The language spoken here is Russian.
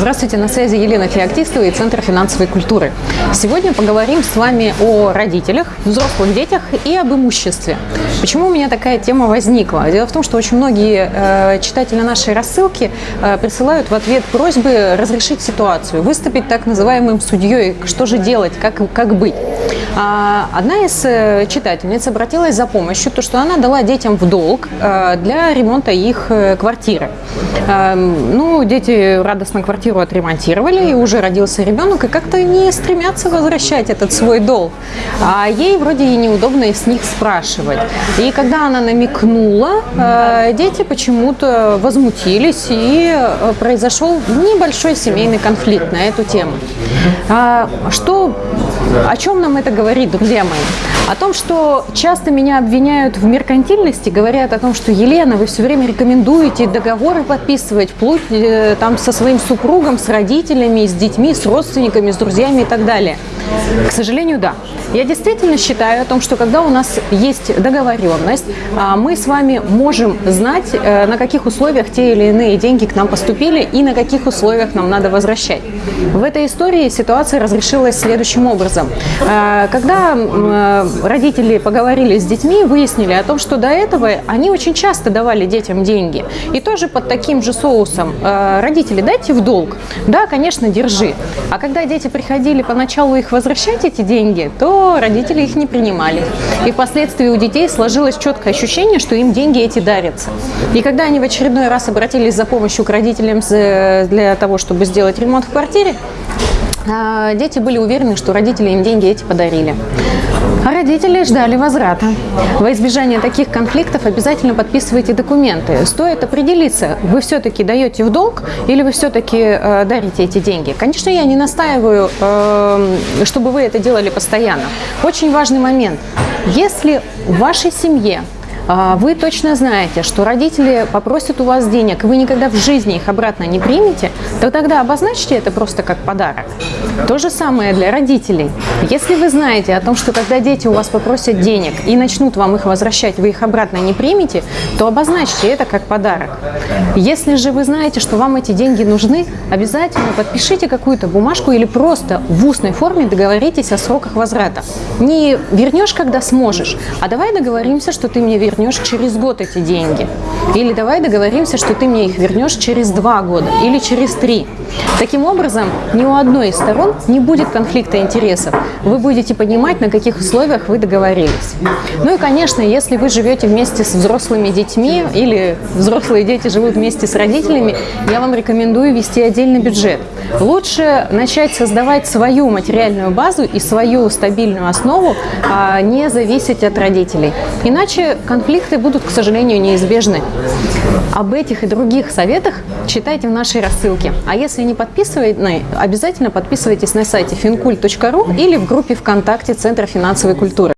Здравствуйте, на связи Елена Феоктистова и Центр финансовой культуры. Сегодня поговорим с вами о родителях, взрослых детях и об имуществе. Почему у меня такая тема возникла? Дело в том, что очень многие э, читатели нашей рассылки э, присылают в ответ просьбы разрешить ситуацию, выступить так называемым судьей, что же делать, как, как быть. А, одна из э, читательниц обратилась за помощью, то, что она дала детям в долг э, для ремонта их э, квартиры. Ну, дети радостно квартиру отремонтировали, и уже родился ребенок, и как-то не стремятся возвращать этот свой долг. А ей вроде и неудобно с них спрашивать. И когда она намекнула, дети почему-то возмутились, и произошел небольшой семейный конфликт на эту тему. А о чем нам это говорит, друзья мои? О том, что часто меня обвиняют в меркантильности, говорят о том, что Елена, вы все время рекомендуете договоры подписывать, вплоть э, там со своим супругом, с родителями, с детьми, с родственниками, с друзьями и так далее. К сожалению, да. Я действительно считаю о том, что когда у нас есть договоренность, а, мы с вами можем знать, э, на каких условиях те или иные деньги к нам поступили и на каких условиях нам надо возвращать. В этой истории ситуация разрешилась следующим образом. А, когда э, родители поговорили с детьми, выяснили о том, что до этого они очень часто давали детям деньги. И тоже под таким же соусом э, родители дайте в долг. Да, конечно, держи. А когда дети приходили поначалу их возвращать эти деньги, то родители их не принимали. И впоследствии у детей сложилось четкое ощущение, что им деньги эти дарятся. И когда они в очередной раз обратились за помощью к родителям для того, чтобы сделать ремонт в квартире, а, дети были уверены, что родители им деньги эти подарили. А родители ждали возврата. Во избежание таких конфликтов обязательно подписывайте документы. Стоит определиться, вы все-таки даете в долг или вы все-таки э, дарите эти деньги. Конечно, я не настаиваю, э, чтобы вы это делали постоянно. Очень важный момент. Если в вашей семье а, вы точно знаете, что родители попросят у вас денег, и вы никогда в жизни их обратно не примете, то тогда обозначьте это просто как подарок. То же самое для родителей. Если вы знаете о том, что когда дети у вас попросят денег и начнут вам их возвращать, вы их обратно не примете, то обозначьте это как подарок. Если же вы знаете, что вам эти деньги нужны, обязательно подпишите какую-то бумажку или просто в устной форме договоритесь о сроках возврата. Не вернешь, когда сможешь, а давай договоримся, что ты мне вернешь вернешь через год эти деньги. Или давай договоримся, что ты мне их вернешь через два года или через три. Таким образом, ни у одной из сторон не будет конфликта интересов. Вы будете понимать, на каких условиях вы договорились. Ну и, конечно, если вы живете вместе с взрослыми детьми или взрослые дети живут вместе с родителями, я вам рекомендую вести отдельный бюджет. Лучше начать создавать свою материальную базу и свою стабильную основу, а не зависеть от родителей. Иначе конфликты будут, к сожалению, неизбежны. Об этих и других советах читайте в нашей рассылке. А если не подписаны, обязательно подписывайтесь на сайте fincult.ru или в группе ВКонтакте Центра финансовой культуры.